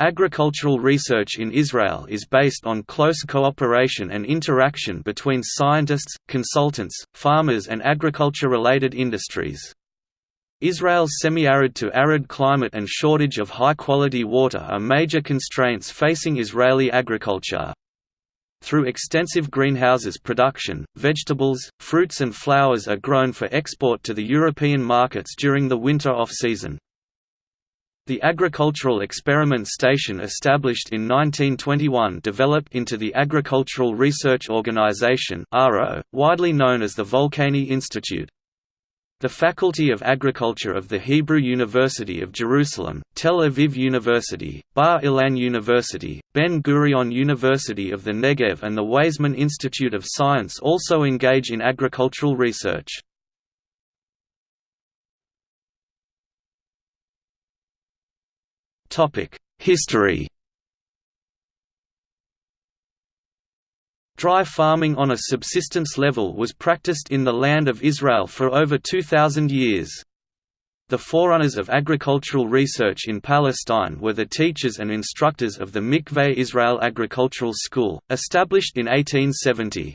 Agricultural research in Israel is based on close cooperation and interaction between scientists, consultants, farmers and agriculture-related industries. Israel's semi-arid to arid climate and shortage of high-quality water are major constraints facing Israeli agriculture. Through extensive greenhouses production, vegetables, fruits and flowers are grown for export to the European markets during the winter off-season. The Agricultural Experiment Station established in 1921 developed into the Agricultural Research Organization widely known as the Volcani Institute. The Faculty of Agriculture of the Hebrew University of Jerusalem, Tel Aviv University, Bar Ilan University, Ben-Gurion University of the Negev and the Weizmann Institute of Science also engage in agricultural research. History Dry farming on a subsistence level was practiced in the land of Israel for over 2,000 years. The forerunners of agricultural research in Palestine were the teachers and instructors of the Mikveh Israel Agricultural School, established in 1870.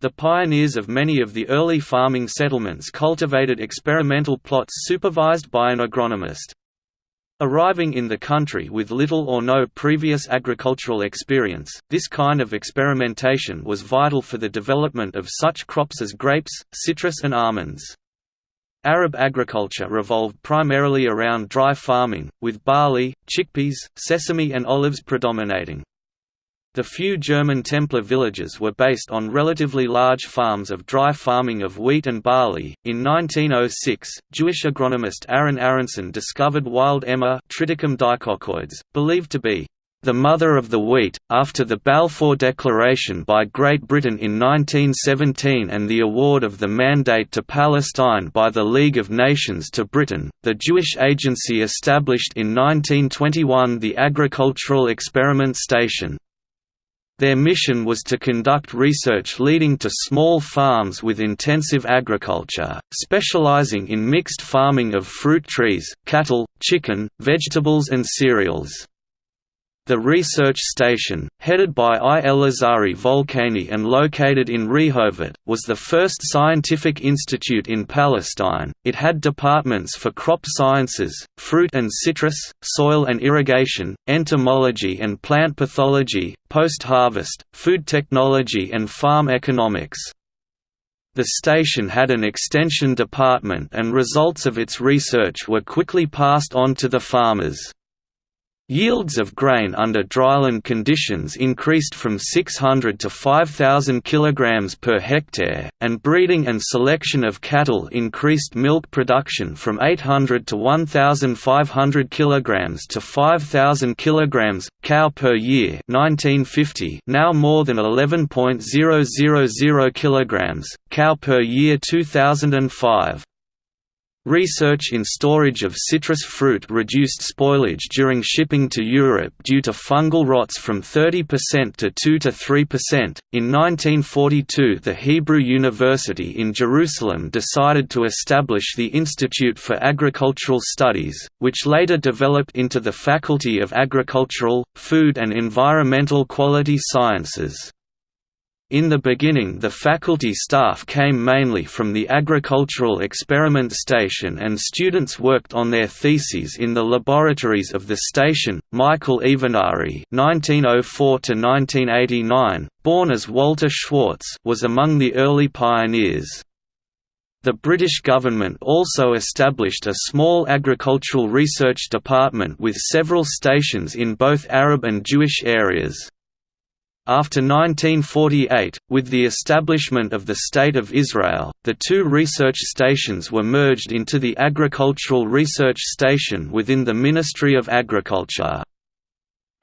The pioneers of many of the early farming settlements cultivated experimental plots supervised by an agronomist. Arriving in the country with little or no previous agricultural experience, this kind of experimentation was vital for the development of such crops as grapes, citrus and almonds. Arab agriculture revolved primarily around dry farming, with barley, chickpeas, sesame and olives predominating. The few German Templar villages were based on relatively large farms of dry farming of wheat and barley. In 1906, Jewish agronomist Aaron Aaronsohn discovered wild emmer believed to be the mother of the wheat, after the Balfour Declaration by Great Britain in 1917 and the award of the Mandate to Palestine by the League of Nations to Britain, the Jewish agency established in 1921 the Agricultural Experiment Station. Their mission was to conduct research leading to small farms with intensive agriculture, specializing in mixed farming of fruit trees, cattle, chicken, vegetables and cereals. The research station, headed by I. Elazari Volcani and located in Rehovot, was the first scientific institute in Palestine. It had departments for crop sciences, fruit and citrus, soil and irrigation, entomology and plant pathology, post-harvest, food technology and farm economics. The station had an extension department and results of its research were quickly passed on to the farmers. Yields of grain under dryland conditions increased from 600 to 5,000 kg per hectare, and breeding and selection of cattle increased milk production from 800 to 1,500 kg to 5,000 kg, cow per year 1950 now more than 11.000 kg, cow per year 2005. Research in storage of citrus fruit reduced spoilage during shipping to Europe due to fungal rots from 30% to 2 to 3%. In 1942, the Hebrew University in Jerusalem decided to establish the Institute for Agricultural Studies, which later developed into the Faculty of Agricultural, Food and Environmental Quality Sciences. In the beginning the faculty staff came mainly from the Agricultural Experiment Station and students worked on their theses in the laboratories of the station. Michael Evenari (1904–1989), born as Walter Schwartz, was among the early pioneers. The British government also established a small agricultural research department with several stations in both Arab and Jewish areas. After 1948, with the establishment of the State of Israel, the two research stations were merged into the Agricultural Research Station within the Ministry of Agriculture.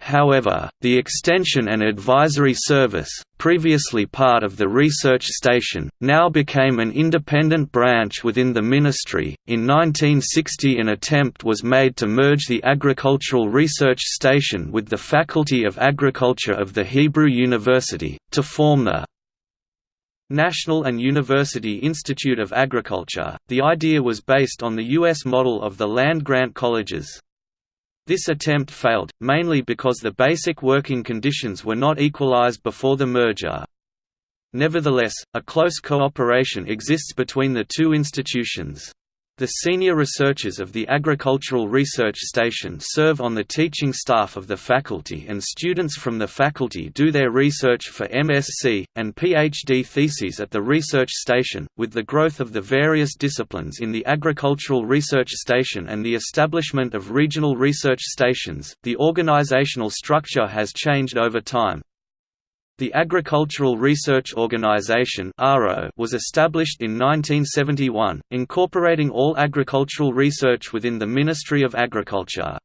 However, the Extension and Advisory Service, previously part of the Research Station, now became an independent branch within the ministry. In 1960, an attempt was made to merge the Agricultural Research Station with the Faculty of Agriculture of the Hebrew University, to form the National and University Institute of Agriculture. The idea was based on the U.S. model of the land grant colleges. This attempt failed, mainly because the basic working conditions were not equalized before the merger. Nevertheless, a close cooperation exists between the two institutions. The senior researchers of the Agricultural Research Station serve on the teaching staff of the faculty and students from the faculty do their research for MSc, and PhD theses at the research station. With the growth of the various disciplines in the Agricultural Research Station and the establishment of regional research stations, the organizational structure has changed over time. The Agricultural Research Organization was established in 1971, incorporating all agricultural research within the Ministry of Agriculture.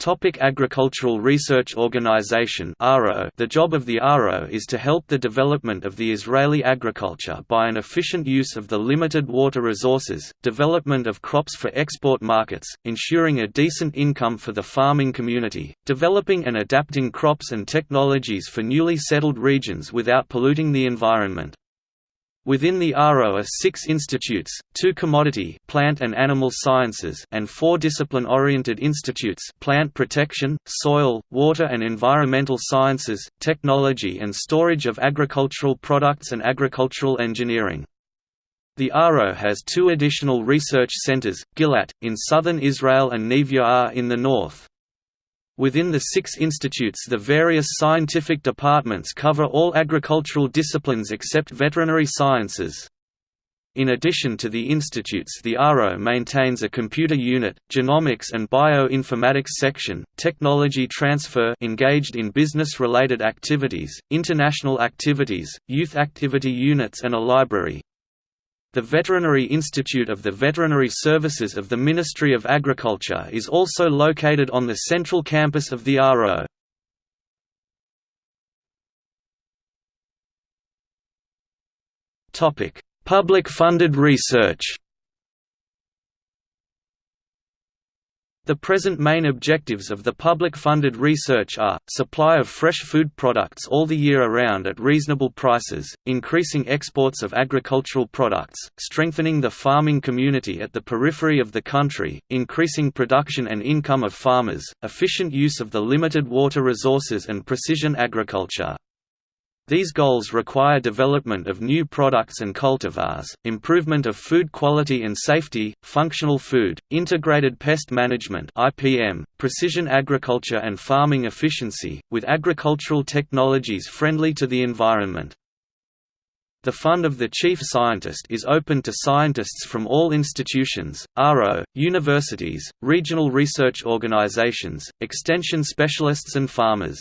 Topic Agricultural Research Organization The job of the ARO is to help the development of the Israeli agriculture by an efficient use of the limited water resources, development of crops for export markets, ensuring a decent income for the farming community, developing and adapting crops and technologies for newly settled regions without polluting the environment. Within the ARO are six institutes, two commodity plant and animal sciences and four discipline-oriented institutes plant protection, soil, water and environmental sciences, technology and storage of agricultural products and agricultural engineering. The ARO has two additional research centers, Gilat, in southern Israel and Neve in the north. Within the six institutes the various scientific departments cover all agricultural disciplines except veterinary sciences. In addition to the institutes the ARO maintains a computer unit, genomics and bioinformatics section, technology transfer engaged in business-related activities, international activities, youth activity units and a library. The Veterinary Institute of the Veterinary Services of the Ministry of Agriculture is also located on the central campus of the ARO. Public-funded research The present main objectives of the public-funded research are, supply of fresh food products all the year around at reasonable prices, increasing exports of agricultural products, strengthening the farming community at the periphery of the country, increasing production and income of farmers, efficient use of the limited water resources and precision agriculture. These goals require development of new products and cultivars, improvement of food quality and safety, functional food, integrated pest management (IPM), precision agriculture and farming efficiency, with agricultural technologies friendly to the environment. The Fund of the Chief Scientist is open to scientists from all institutions, RO, universities, regional research organizations, extension specialists and farmers.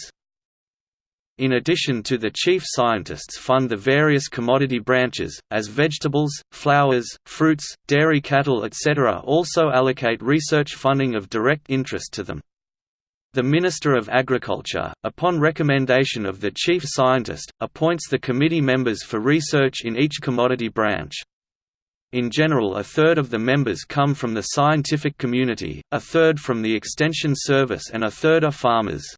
In addition to the chief scientists fund the various commodity branches, as vegetables, flowers, fruits, dairy cattle etc. also allocate research funding of direct interest to them. The Minister of Agriculture, upon recommendation of the chief scientist, appoints the committee members for research in each commodity branch. In general a third of the members come from the scientific community, a third from the Extension Service and a third are farmers.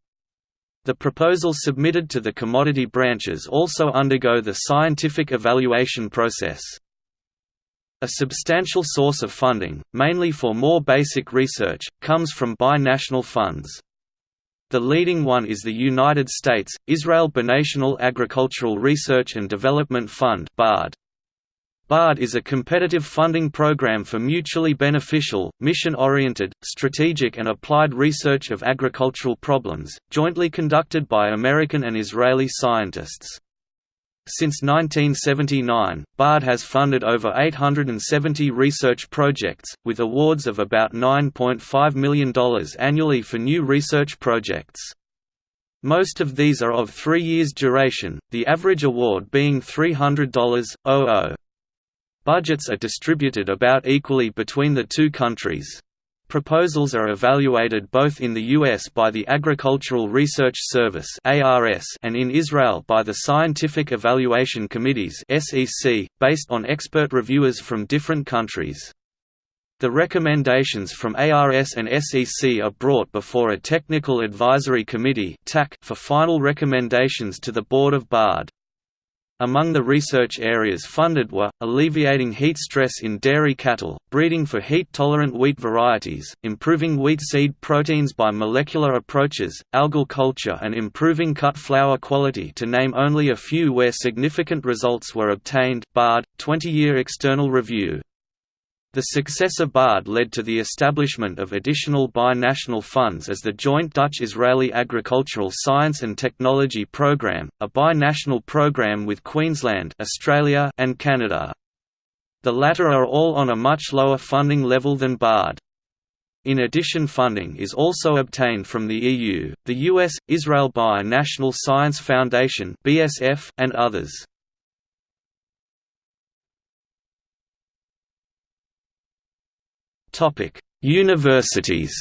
The proposals submitted to the commodity branches also undergo the scientific evaluation process. A substantial source of funding, mainly for more basic research, comes from binational funds. The leading one is the United States, Israel Binational Agricultural Research and Development Fund BARD. BARD is a competitive funding program for mutually beneficial, mission-oriented, strategic and applied research of agricultural problems, jointly conducted by American and Israeli scientists. Since 1979, BARD has funded over 870 research projects, with awards of about $9.5 million annually for new research projects. Most of these are of three years duration, the average award being $300.00. Budgets are distributed about equally between the two countries. Proposals are evaluated both in the US by the Agricultural Research Service and in Israel by the Scientific Evaluation Committees based on expert reviewers from different countries. The recommendations from ARS and SEC are brought before a Technical Advisory Committee for final recommendations to the Board of BARD. Among the research areas funded were, alleviating heat stress in dairy cattle, breeding for heat-tolerant wheat varieties, improving wheat seed proteins by molecular approaches, algal culture and improving cut flower quality to name only a few where significant results were obtained BARD, 20-year external review. The success of BARD led to the establishment of additional bi-national funds as the joint Dutch-Israeli Agricultural Science and Technology Programme, a bi-national programme with Queensland Australia and Canada. The latter are all on a much lower funding level than BARD. In addition funding is also obtained from the EU, the US, Israel Bi-National Science Foundation and others. Topic: Universities.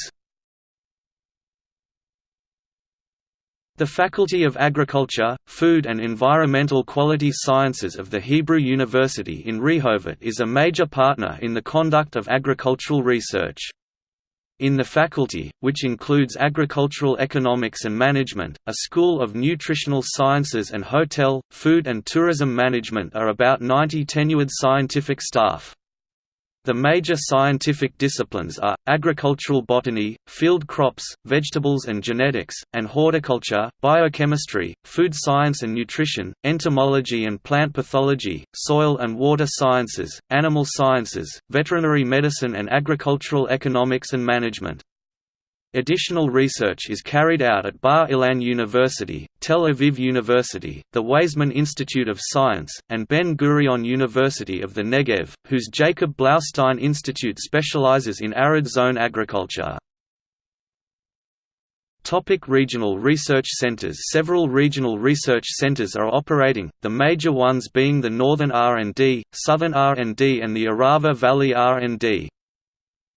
The Faculty of Agriculture, Food and Environmental Quality Sciences of the Hebrew University in Rehovot is a major partner in the conduct of agricultural research. In the faculty, which includes agricultural economics and management, a School of Nutritional Sciences and Hotel, Food and Tourism Management are about 90 tenured scientific staff. The major scientific disciplines are, agricultural botany, field crops, vegetables and genetics, and horticulture, biochemistry, food science and nutrition, entomology and plant pathology, soil and water sciences, animal sciences, veterinary medicine and agricultural economics and management. Additional research is carried out at Bar Ilan University, Tel Aviv University, the Weizmann Institute of Science, and Ben-Gurion University of the Negev, whose Jacob Blaustein Institute specializes in arid zone agriculture. Topic regional research centers Several regional research centers are operating, the major ones being the Northern R&D, Southern R&D and the Arava Valley R&D.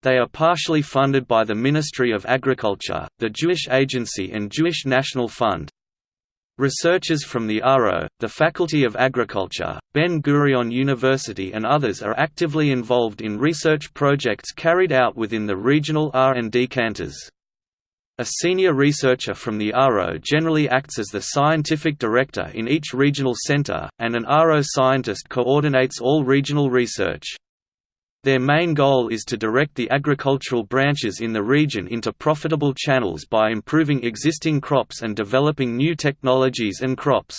They are partially funded by the Ministry of Agriculture, the Jewish Agency and Jewish National Fund. Researchers from the ARO, the Faculty of Agriculture, Ben-Gurion University and others are actively involved in research projects carried out within the regional R&D canters. A senior researcher from the ARO generally acts as the scientific director in each regional center, and an ARO scientist coordinates all regional research. Their main goal is to direct the agricultural branches in the region into profitable channels by improving existing crops and developing new technologies and crops.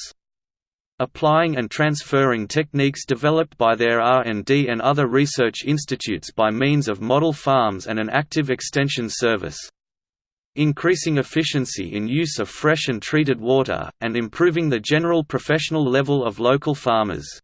Applying and transferring techniques developed by their R&D and other research institutes by means of model farms and an active extension service. Increasing efficiency in use of fresh and treated water, and improving the general professional level of local farmers.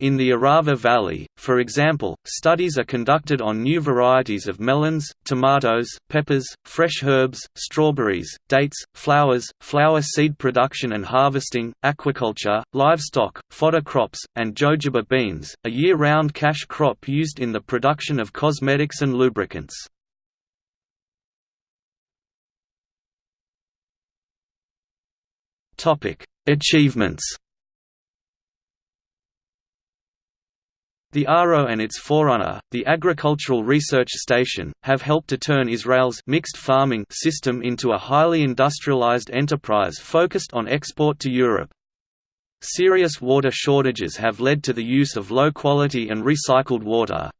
In the Arava Valley, for example, studies are conducted on new varieties of melons, tomatoes, peppers, fresh herbs, strawberries, dates, flowers, flower seed production and harvesting, aquaculture, livestock, fodder crops, and jojoba beans, a year-round cash crop used in the production of cosmetics and lubricants. Achievements The ARO and its forerunner, the Agricultural Research Station, have helped to turn Israel's mixed farming system into a highly industrialized enterprise focused on export to Europe. Serious water shortages have led to the use of low-quality and recycled water.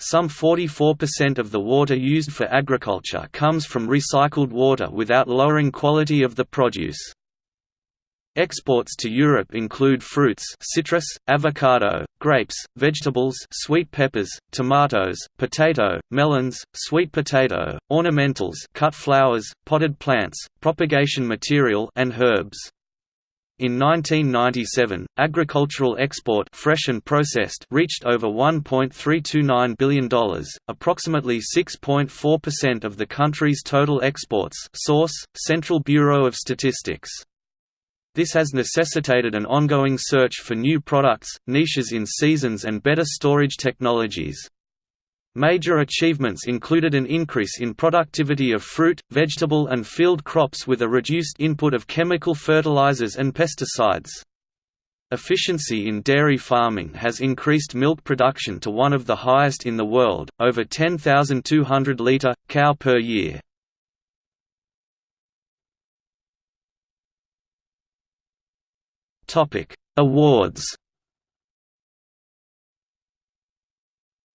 Some 44% of the water used for agriculture comes from recycled water without lowering quality of the produce. Exports to Europe include fruits citrus, avocado, grapes, vegetables sweet peppers, tomatoes, potato, melons, sweet potato, ornamentals cut flowers, potted plants, propagation material and herbs. In 1997, agricultural export fresh and processed reached over $1.329 billion, approximately 6.4% of the country's total exports source, Central Bureau of Statistics. This has necessitated an ongoing search for new products, niches in seasons and better storage technologies. Major achievements included an increase in productivity of fruit, vegetable and field crops with a reduced input of chemical fertilizers and pesticides. Efficiency in dairy farming has increased milk production to one of the highest in the world, over 10,200 litre, cow per year. Awards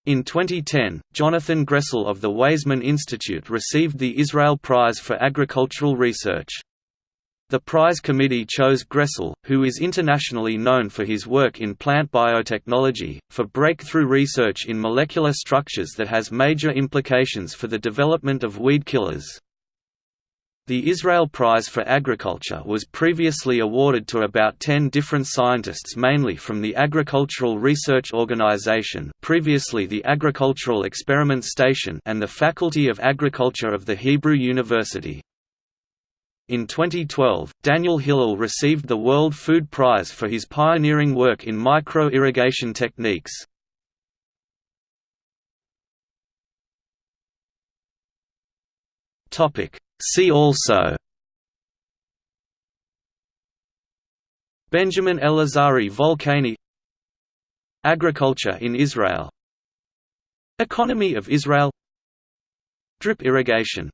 In 2010, Jonathan Gressel of the Weizmann Institute received the Israel Prize for Agricultural Research. The prize committee chose Gressel, who is internationally known for his work in plant biotechnology, for breakthrough research in molecular structures that has major implications for the development of weed killers. The Israel Prize for Agriculture was previously awarded to about 10 different scientists mainly from the Agricultural Research Organization previously the Agricultural Experiment Station and the Faculty of Agriculture of the Hebrew University. In 2012, Daniel Hillel received the World Food Prize for his pioneering work in micro-irrigation techniques. Topic. See also Benjamin Elazari Volcani Agriculture in Israel Economy of Israel Drip irrigation